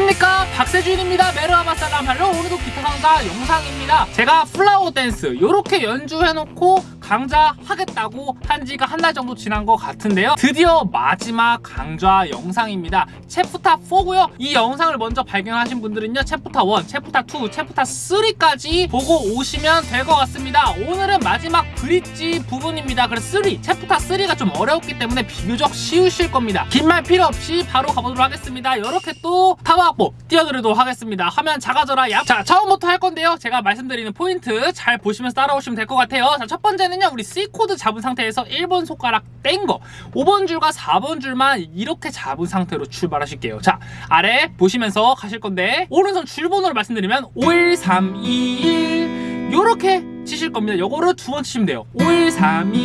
안녕하십니까? 박세준입니다. Merhaba Salam Hallo 오늘도 기타 강좌 영상입니다. 제가 Flower Dance 요렇게 연주해놓고 강좌 하겠다고 한 지가 한 달 정도 지난 것 같은데요. 드디어 마지막 강좌 영상입니다. 챕프타 4고요. 이 영상을 먼저 발견하신 분들은요 챕프타 1, 챕프타 2, 챕프타 3까지 보고 오시면 될 것 같습니다. 오늘은 마지막 bridge 부분입니다. 그래서 3, 챕프타 3가 좀 어려웠기 때문에 비교적 쉬우실 겁니다. 긴 말 필요 없이 바로 가보도록 하겠습니다. 이렇게 또 타브악보 띄워드리도록 하겠습니다. 화면 작아져라 얍. 자 처음부터 할 건데요. 제가 말씀드리는 포인트 잘 보시면서 따라오시면 될 것 같아요. 자 첫 번째는 요 우리 C코드 잡은 상태에서 1번 손가락 뗀거. 5번 줄과 4번 줄만 이렇게 잡은 상태로 출발하실게요. 자 아래 보시면서 가실 건데 오른손 줄번호를 말씀드리면 5 1 3 2 1 요렇게 치실 겁니다. 요거를 두 번 치시면 돼요. 5 1 3 2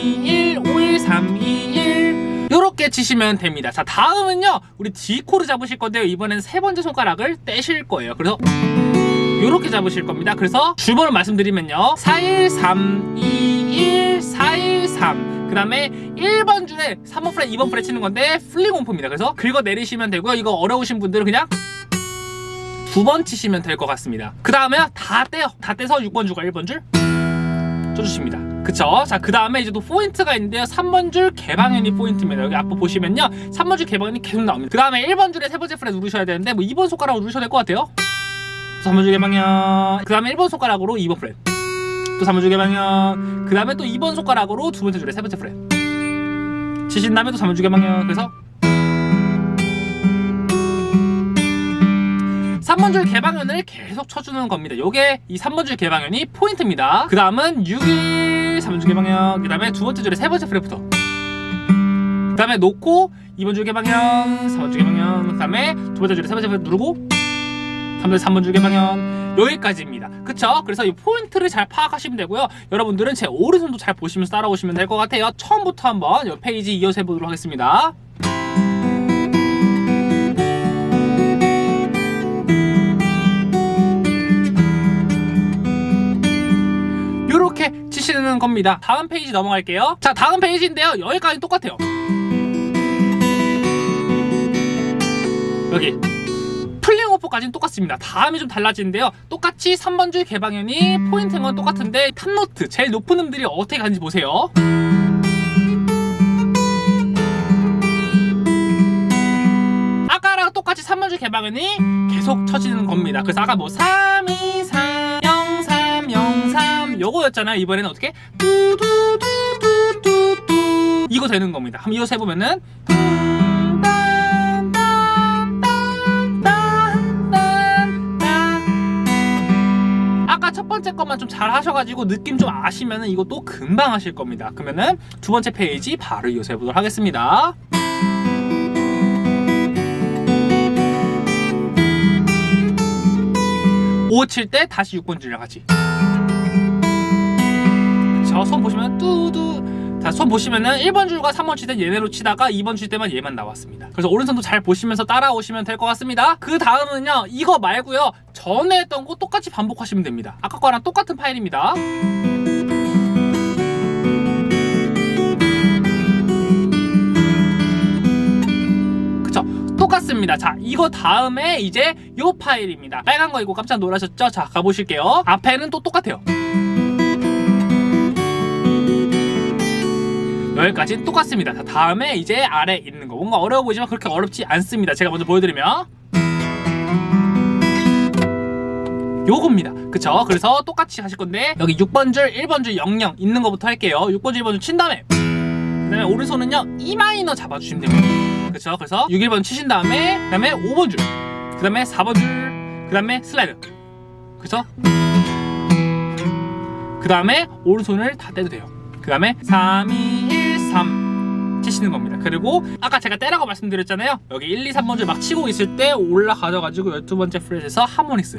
1 5 1 3 2 1 요렇게 치시면 됩니다. 자 다음은요. 우리 D코드 잡으실 건데요. 이번엔 세 번째 손가락을 떼실 거예요. 그래서 요렇게 잡으실 겁니다. 그래서 줄번호 말씀드리면요. 41321 413그 다음에 1번 줄에 3번 fret 2번 fret 치는 건데 pulling off입니다 그래서 긁어 내리시면 되고요 이거 어려우신 분들은 그냥 두 번 치시면 될 것 같습니다 그 다음에 다 떼요 다 떼서 6번 줄과 1번 줄 쳐주십니다 그쵸? 자, 그 다음에 이제 또 포인트가 있는데요. 3번 줄 개방현이 포인트입니다. 여기 앞에 보시면요. 3번 줄 개방현이 계속 나옵니다. 그 다음에 1번 줄에 세 번째 fret 누르셔야 되는데, 뭐 2번 손가락으로 누르셔야 될 것 같아요. 3번 줄 개방현. 그 다음에 1번 손가락으로 2번 fret. 또 3번 줄 개방현. 그 다음에 또 2번 손가락으로 두 번째 줄에 세 번째 프렛. 치신 다음에 또 3번 줄 개방현. 그래서 3번 줄 개방현을 계속 쳐주는 겁니다. 요게 이 3번 줄 개방현이 포인트입니다. 그 다음은 6일 3번 줄 개방현 그 다음에 두 번째 줄에 세 번째 프렛부터 그 다음에 놓고 2번 줄 개방현 3번 줄 개방현 그 다음에 두 번째 줄에 세 번째 프렛 누르고 3번, 3번 줄 개방현 여기까지입니다. 그쵸? 그래서 이 포인트를 잘 파악하시면 되고요. 여러분들은 제 오른손도 잘 보시면서 따라오시면 될 것 같아요. 처음부터 한번 이 페이지 이어서 해보도록 하겠습니다. 이렇게 치시는 겁니다 다음 페이지 넘어갈게요 자 다음 페이지인데요 여기까지 똑같아요 여기 pulling off까지는 똑같습니다. 다음이 좀 달라지는데요. 똑같이 3번 줄 개방현이 포인트인 건 똑같은데 top note 제일 높은 음들이 어떻게 가는지 보세요. 아까랑 똑같이 3번 줄 개방현이 계속 쳐지는 겁니다. 그래서 아까 뭐 3, 2, 3, 0, 3, 0, 3 요거였잖아요. 이번에는 어떻게? 뚜두두두두두. 이거 되는 겁니다. 한번 이어서 해보면은 번째 것만 좀 잘 하셔가지고 느낌 좀 아시면은 이것도 금방 하실 겁니다. 그러면은 두 번째 페이지 바로 이어서 해보도록 하겠습니다. 오 칠 때 다시 6번 줄이랑 같이. 저손 보시면 뚜두 자, 손 보시면은 1번 줄과 3번 칠때 얘네로 치다가 2번 칠 때만 얘만 나왔습니다. 그래서 오른손도 잘 보시면서 따라오시면 될 것 같습니다. 그 다음은요, 이거 말고요, 전에 했던 거 똑같이 반복하시면 됩니다. 아까 거랑 똑같은 파일입니다. 똑같습니다. 자, 이거 다음에 이제 요 파일입니다. 빨간 거 이거 깜짝 놀라셨죠? 자, 가보실게요. 앞에는 또 똑같아요. 여기까지 똑같습니다. 자, 다음에 이제 아래 있는 거. 뭔가 어려워 보이지만 그렇게 어렵지 않습니다. 제가 먼저 보여드리면 요겁니다. 그쵸? 그래서 똑같이 하실 건데 여기 6번 줄, 1번 줄 00 있는 거부터 할게요. 6번 줄, 1번 줄 친 다음에 그 다음에 오른손은요 E 마이너 잡아주시면 됩니다. 그쵸? 그래서 6, 1번 치신 다음에 그 다음에 5번 줄, 그 다음에 4번 줄, 그 다음에 슬라이드. 그쵸? 그 다음에 오른손을 다 떼도 돼요. 그 다음에 3, 2, 1, 3 치시는 겁니다. 그리고 아까 제가 떼라고 말씀드렸잖아요. 여기 1, 2, 3번 줄 막 치고 있을 때 올라가져가지고 12번째 프렛에서 하모니스.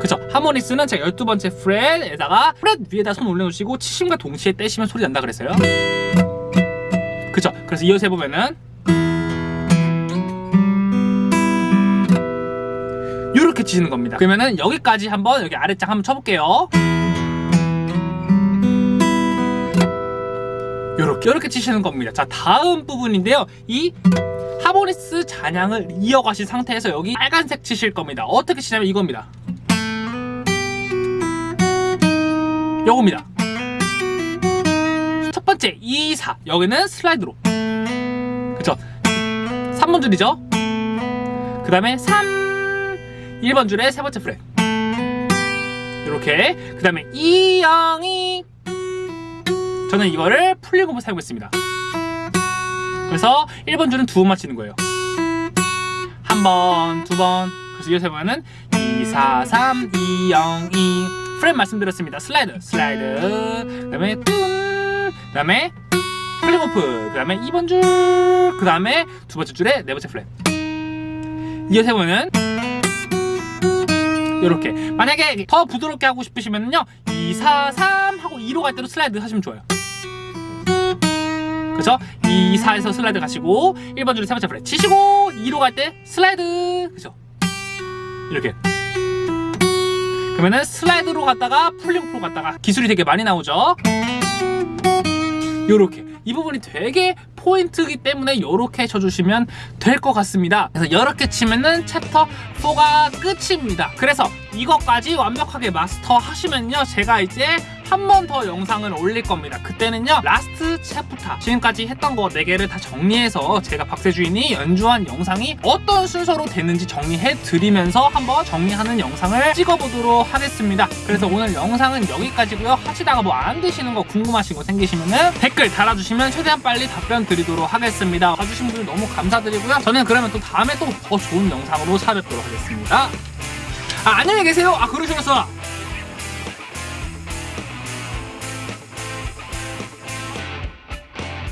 그쵸? 하모니스는 제가 12번째 프렛에다가 프렛 위에다 손 올려놓으시고 치심과 동시에 떼시면 소리 난다 그랬어요. 그쵸? 그래서 이어서 해보면은 이렇게 치시는 겁니다. 그러면은 여기까지 한번 여기 아래짝 한번 쳐볼게요 요렇게 치시는 겁니다. 자 다음 부분인데요. 이 하모니스 잔향을 이어가신 상태에서 여기 빨간색 치실 겁니다. 어떻게 치냐면 이겁니다. 요겁니다. 첫 번째 2, 4 여기는 슬라이드로. 그쵸? 3번 줄이죠? 그 다음에 3 1번 줄의 세 번째 프렛 이렇게. 그 다음에 2, 0, 2 저는 이거를 풀린 공부 사용했습니다. 그래서 1번 줄은 두 번만 치는 거예요. 한 번, 두 번. 그래서 이어서 해보면은 2, 4, 3, 2, 0, 2 프렛 말씀드렸습니다. 슬라이드 슬라이드. 그 다음에 뚱, 그 다음에 pulling off, 그 다음에 2번 줄, 그 다음에 두 번째 줄에 네 번째 fret. 이어서 해보면은 이렇게. 만약에 더 부드럽게 하고 싶으시면요 2, 4, 3 하고 2로 갈 때로 슬라이드 하시면 좋아요. 그쵸? 2, 4에서 슬라이드 가시고 1번 줄에 세 번째 fret 치시고 2로 갈 때 슬라이드. 그죠? 이렇게. 그러면은 슬라이드로 갔다가 pulling off로 갔다가 기술이 되게 많이 나오죠? 요렇게. 이 부분이 되게 포인트이기 때문에 요렇게 쳐주시면 될 것 같습니다. 그래서 이렇게 치면은 챕터 4가 끝입니다. 그래서 이것까지 완벽하게 마스터 하시면요 제가 이제 한 번 더 영상을 올릴 겁니다. 그때는요 last chapter 지금까지 했던 거 4개를 다 정리해서 제가 박세준이 연주한 영상이 어떤 순서로 됐는지 정리해 드리면서 한번 정리하는 영상을 찍어보도록 하겠습니다. 그래서 오늘 영상은 여기까지고요. 하시다가 뭐 안 되시는 거 궁금하신 거 생기시면은 댓글 달아주시면 최대한 빨리 답변 드리도록 하겠습니다. 봐주신 분들 너무 감사드리고요. 저는 그러면 또 다음에 또 더 좋은 영상으로 찾아뵙도록 하겠습니다 아 안녕히 계세요. 아 그러시면서